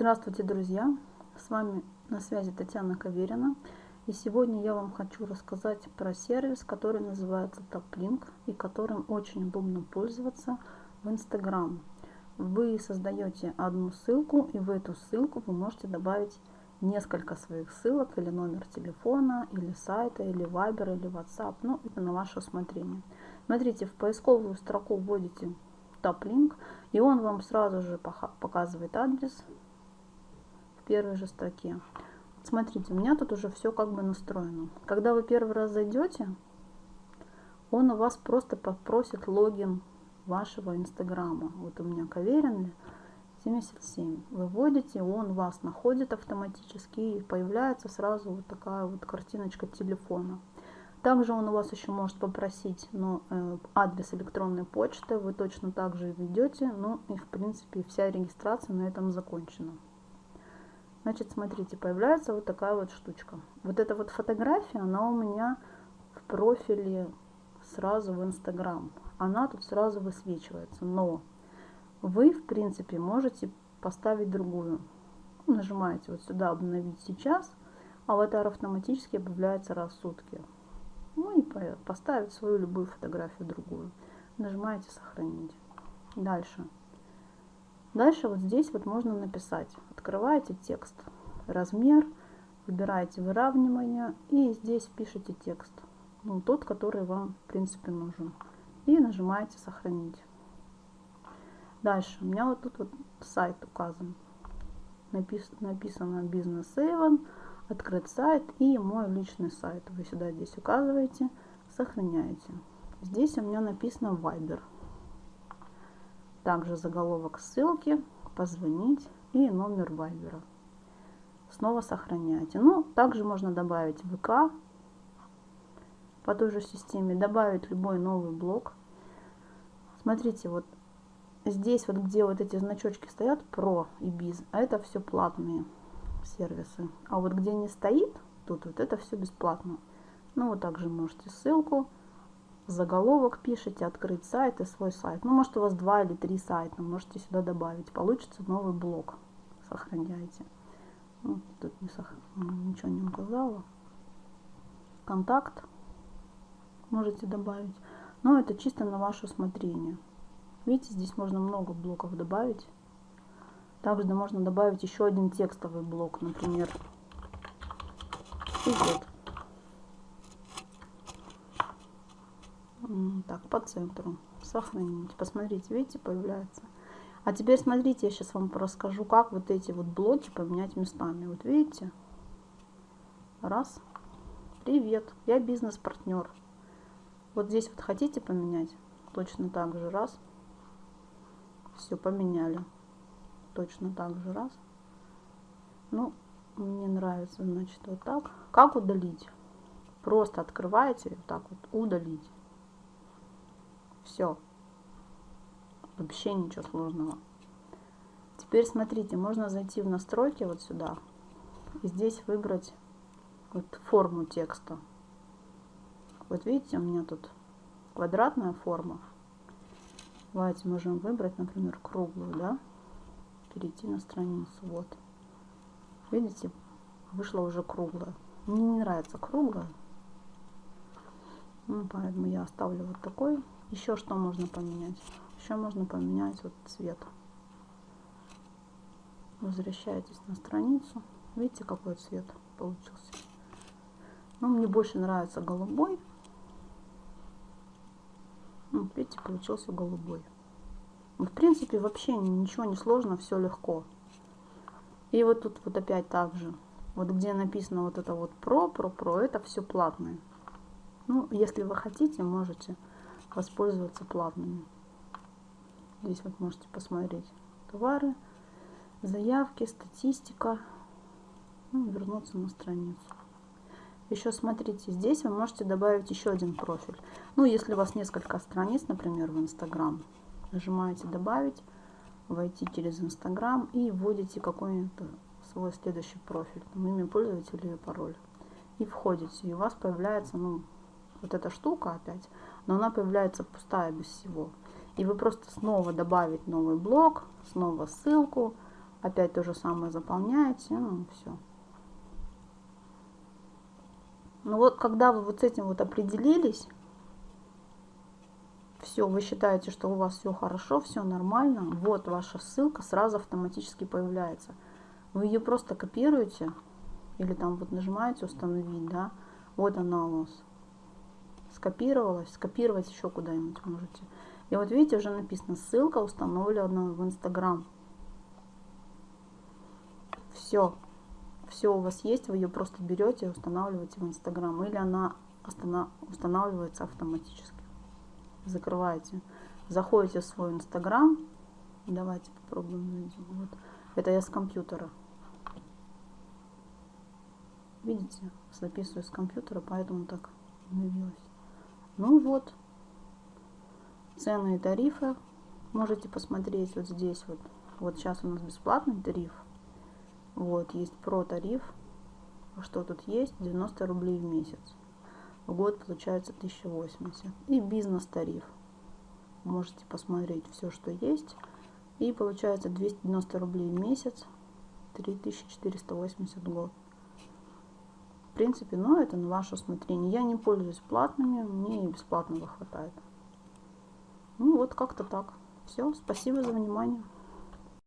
Здравствуйте, друзья! С вами на связи Татьяна Каверина. И сегодня я вам хочу рассказать про сервис, который называется TopLink и которым очень удобно пользоваться в Instagram. Вы создаете одну ссылку и в эту ссылку вы можете добавить несколько своих ссылок или номер телефона, или сайта, или Viber, или WhatsApp. Ну, это на ваше усмотрение. Смотрите, в поисковую строку вводите TopLink, и он вам сразу же показывает адрес первой же строке. Смотрите, у меня тут уже все как бы настроено. Когда вы первый раз зайдете, он у вас просто попросит логин вашего инстаграма. Вот у меня Каверин 77. Вы вводите, он вас находит автоматически и появляется сразу вот такая вот картиночка телефона. Также он у вас еще может попросить ну, э, адрес электронной почты, вы точно так же введете, ну и в принципе вся регистрация на этом закончена. Значит, смотрите, появляется вот такая вот штучка. Вот эта вот фотография, она у меня в профиле сразу в Инстаграм. Она тут сразу высвечивается. Но вы, в принципе, можете поставить другую. Нажимаете вот сюда «Обновить сейчас», аватар автоматически обновляется раз в сутки. Ну и поставить свою любую фотографию другую. Нажимаете «Сохранить». Дальше. Дальше вот здесь вот можно написать. Открываете текст, размер, выбираете выравнивание и здесь пишите текст. Ну, тот, который вам в принципе нужен. И нажимаете сохранить. Дальше. У меня вот тут вот сайт указан. Напис, написано бизнес Avon, открыть сайт и мой личный сайт. Вы сюда здесь указываете, сохраняете. Здесь у меня написано Viber. Также заголовок ссылки, позвонить и номер вайбера. Снова сохраняйте. Ну, также можно добавить ВК по той же системе, добавить любой новый блок. Смотрите, вот здесь вот где вот эти значочки стоят, про и без, а это все платные сервисы. А вот где не стоит, тут вот это все бесплатно. Ну, вот также можете ссылку заголовок пишите, открыть сайт и свой сайт. Ну, может, у вас два или три сайта, можете сюда добавить. Получится новый блок. Сохраняйте. Ну, тут не сох... ничего не указала. Контакт можете добавить. Но это чисто на ваше усмотрение. Видите, здесь можно много блоков добавить. Также можно добавить еще один текстовый блок, например, идет. Так, по центру. Сохранить. Посмотрите, видите, появляется. А теперь смотрите, я сейчас вам расскажу, как вот эти вот блоки поменять местами. Вот видите? Раз. Привет, я бизнес-партнер. Вот здесь вот хотите поменять? Точно так же. Раз. Все, поменяли. Точно так же. Раз. Ну, мне нравится, значит, вот так. Как удалить? Просто открываете, вот так вот, удалить. Все. Вообще ничего сложного. Теперь смотрите, можно зайти в настройки вот сюда. И здесь выбрать вот форму текста. Вот видите, у меня тут квадратная форма. Давайте можем выбрать, например, круглую, да? Перейти на страницу, вот. Видите, вышла уже круглая. Мне не нравится круглая. Ну, поэтому я оставлю вот такой. Еще что можно поменять? Еще можно поменять вот цвет. Возвращаетесь на страницу. Видите, какой цвет получился? Ну, мне больше нравится голубой. Ну, видите, получился голубой. В принципе, вообще ничего не сложно, все легко. И вот тут вот опять так же. Вот где написано вот это вот про, про, про, это все платное. Ну, если вы хотите, можете воспользоваться плавными. Здесь вот можете посмотреть товары, заявки, статистика. Ну, вернуться на страницу. Еще смотрите, здесь вы можете добавить еще один профиль. Ну, если у вас несколько страниц, например, в Инстаграм, нажимаете «Добавить», войти через Инстаграм и вводите какой-то свой следующий профиль, имя пользователя и пароль. И входите, и у вас появляется, ну, вот эта штука опять, но она появляется пустая без всего. И вы просто снова добавить новый блок, снова ссылку, Опять то же самое заполняете, ну все. Ну вот, когда вы вот с этим вот определились, все, вы считаете, что у вас все хорошо, все нормально, вот ваша ссылка сразу автоматически появляется. Вы ее просто копируете или там вот нажимаете установить, да, вот она у вас скопировалась, скопировать еще куда-нибудь можете. И вот видите, уже написано ссылка установлена в Инстаграм. Все, все у вас есть, вы ее просто берете и устанавливаете в Инстаграм, или она устанавливается автоматически. Закрываете, заходите в свой Инстаграм, давайте попробуем Вот. Это я с компьютера. Видите, записываю с компьютера, поэтому так обновилось. Ну вот, цены и тарифы можете посмотреть вот здесь вот. Вот сейчас у нас бесплатный тариф. Вот, есть про тариф. Что тут есть? 90 рублей в месяц. В год получается 1080. И бизнес тариф. Можете посмотреть все, что есть. И получается 290 рублей в месяц. 3480 в год. Принципе, но это на ваше усмотрение. Я не пользуюсь платными, мне и бесплатного хватает. Ну вот как-то так. Все, спасибо за внимание.